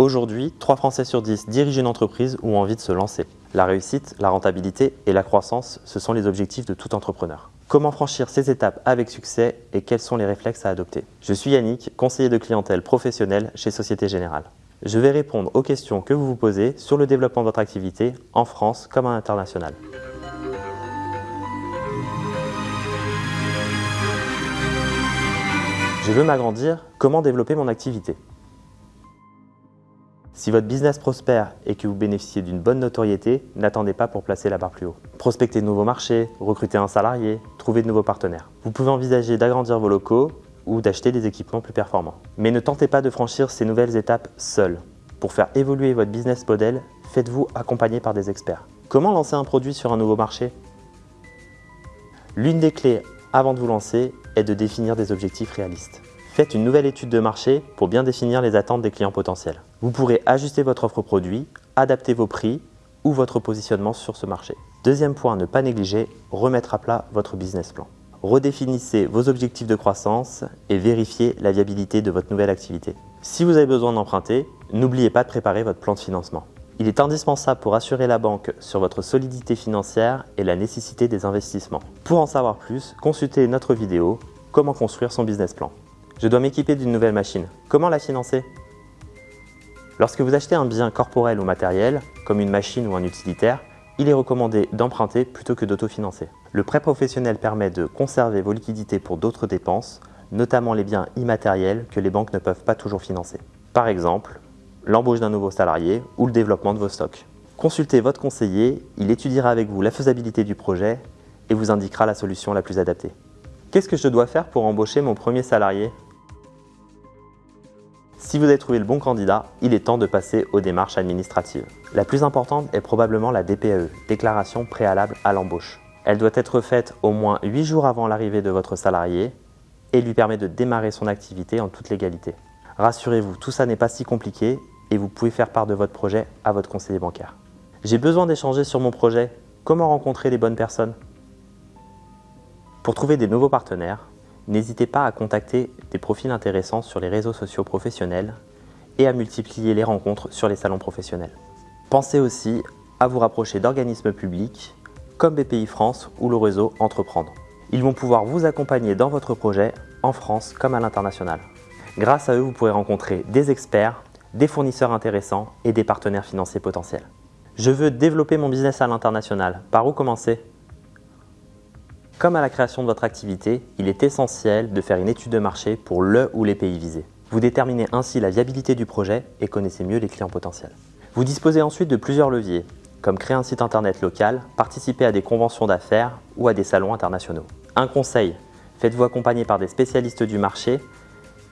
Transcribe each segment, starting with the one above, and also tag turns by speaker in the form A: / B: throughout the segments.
A: Aujourd'hui, 3 Français sur 10 dirigent une entreprise ou ont envie de se lancer. La réussite, la rentabilité et la croissance, ce sont les objectifs de tout entrepreneur. Comment franchir ces étapes avec succès et quels sont les réflexes à adopter? Je suis Yannick, conseiller de clientèle professionnelle chez Société Générale. Je vais répondre aux questions que vous vous posez sur le développement de votre activité en France comme à l'international. Je veux m'agrandir, comment développer mon activité? Si votre business prospère et que vous bénéficiez d'une bonne notoriété, n'attendez pas pour placer la barre plus haut. Prospectez de nouveaux marchés, recrutez un salarié, trouvez de nouveaux partenaires. Vous pouvez envisager d'agrandir vos locaux ou d'acheter des équipements plus performants. Mais ne tentez pas de franchir ces nouvelles étapes seul. Pour faire évoluer votre business model, faites-vous accompagner par des experts. Comment lancer un produit sur un nouveau marché? L'une des clés avant de vous lancer est de définir des objectifs réalistes. Faites une nouvelle étude de marché pour bien définir les attentes des clients potentiels. Vous pourrez ajuster votre offre produit, adapter vos prix ou votre positionnement sur ce marché. Deuxième point à ne pas négliger, remettre à plat votre business plan. Redéfinissez vos objectifs de croissance et vérifiez la viabilité de votre nouvelle activité. Si vous avez besoin d'emprunter, n'oubliez pas de préparer votre plan de financement. Il est indispensable pour assurer la banque sur votre solidité financière et la nécessité des investissements. Pour en savoir plus, consultez notre vidéo « Comment construire son business plan ». Je dois m'équiper d'une nouvelle machine. Comment la financer? Lorsque vous achetez un bien corporel ou matériel, comme une machine ou un utilitaire, il est recommandé d'emprunter plutôt que d'autofinancer. Le prêt professionnel permet de conserver vos liquidités pour d'autres dépenses, notamment les biens immatériels que les banques ne peuvent pas toujours financer. Par exemple, l'embauche d'un nouveau salarié ou le développement de vos stocks. Consultez votre conseiller, il étudiera avec vous la faisabilité du projet et vous indiquera la solution la plus adaptée. Qu'est-ce que je dois faire pour embaucher mon premier salarié? Si vous avez trouvé le bon candidat, il est temps de passer aux démarches administratives. La plus importante est probablement la DPAE, déclaration préalable à l'embauche. Elle doit être faite au moins 8 jours avant l'arrivée de votre salarié et lui permet de démarrer son activité en toute légalité. Rassurez-vous, tout ça n'est pas si compliqué et vous pouvez faire part de votre projet à votre conseiller bancaire. J'ai besoin d'échanger sur mon projet. Comment rencontrer les bonnes personnes? Pour trouver des nouveaux partenaires, n'hésitez pas à contacter des profils intéressants sur les réseaux sociaux professionnels et à multiplier les rencontres sur les salons professionnels. Pensez aussi à vous rapprocher d'organismes publics comme BPI France ou le réseau Entreprendre. Ils vont pouvoir vous accompagner dans votre projet en France comme à l'international. Grâce à eux, vous pourrez rencontrer des experts, des fournisseurs intéressants et des partenaires financiers potentiels. Je veux développer mon business à l'international. Par où commencer? Comme à la création de votre activité, il est essentiel de faire une étude de marché pour le ou les pays visés. Vous déterminez ainsi la viabilité du projet et connaissez mieux les clients potentiels. Vous disposez ensuite de plusieurs leviers, comme créer un site internet local, participer à des conventions d'affaires ou à des salons internationaux. Un conseil, faites-vous accompagner par des spécialistes du marché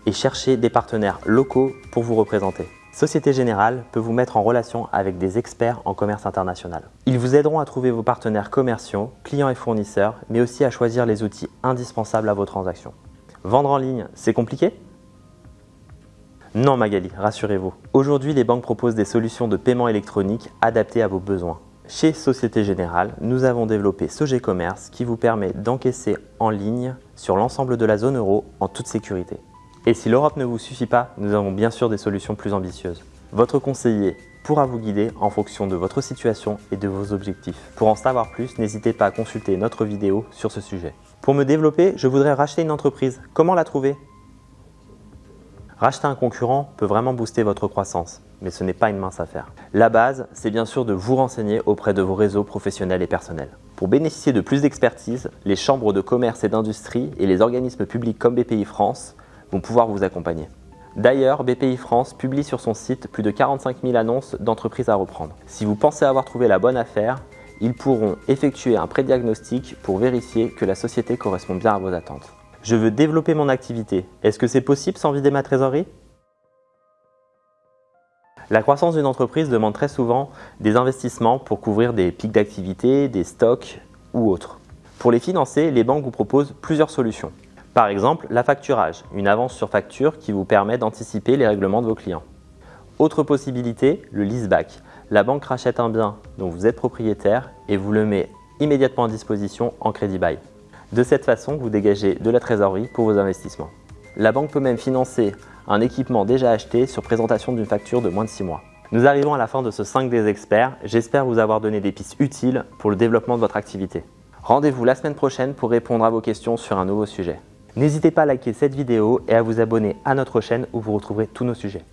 A: et cherchez des partenaires locaux pour vous représenter. Société Générale peut vous mettre en relation avec des experts en commerce international. Ils vous aideront à trouver vos partenaires commerciaux, clients et fournisseurs, mais aussi à choisir les outils indispensables à vos transactions. Vendre en ligne, c'est compliqué? Non Magali, rassurez-vous. Aujourd'hui, les banques proposent des solutions de paiement électronique adaptées à vos besoins. Chez Société Générale, nous avons développé Sogé Commerce qui vous permet d'encaisser en ligne sur l'ensemble de la zone euro en toute sécurité. Et si l'Europe ne vous suffit pas, nous avons bien sûr des solutions plus ambitieuses. Votre conseiller pourra vous guider en fonction de votre situation et de vos objectifs. Pour en savoir plus, n'hésitez pas à consulter notre vidéo sur ce sujet. Pour me développer, je voudrais racheter une entreprise. Comment la trouver? Racheter un concurrent peut vraiment booster votre croissance, mais ce n'est pas une mince affaire. La base, c'est bien sûr de vous renseigner auprès de vos réseaux professionnels et personnels. Pour bénéficier de plus d'expertise, les chambres de commerce et d'industrie et les organismes publics comme BPI France vont pouvoir vous accompagner. D'ailleurs, BPI France publie sur son site plus de 45 000 annonces d'entreprises à reprendre. Si vous pensez avoir trouvé la bonne affaire, ils pourront effectuer un pré-diagnostic pour vérifier que la société correspond bien à vos attentes. Je veux développer mon activité. Est-ce que c'est possible sans vider ma trésorerie? La croissance d'une entreprise demande très souvent des investissements pour couvrir des pics d'activité, des stocks ou autres. Pour les financer, les banques vous proposent plusieurs solutions. Par exemple, la facturage, une avance sur facture qui vous permet d'anticiper les règlements de vos clients. Autre possibilité, le leaseback. La banque rachète un bien dont vous êtes propriétaire et vous le met immédiatement à disposition en crédit bail. De cette façon, vous dégagez de la trésorerie pour vos investissements. La banque peut même financer un équipement déjà acheté sur présentation d'une facture de moins de 6 mois. Nous arrivons à la fin de ce 5 des experts. J'espère vous avoir donné des pistes utiles pour le développement de votre activité. Rendez-vous la semaine prochaine pour répondre à vos questions sur un nouveau sujet. N'hésitez pas à liker cette vidéo et à vous abonner à notre chaîne où vous retrouverez tous nos sujets.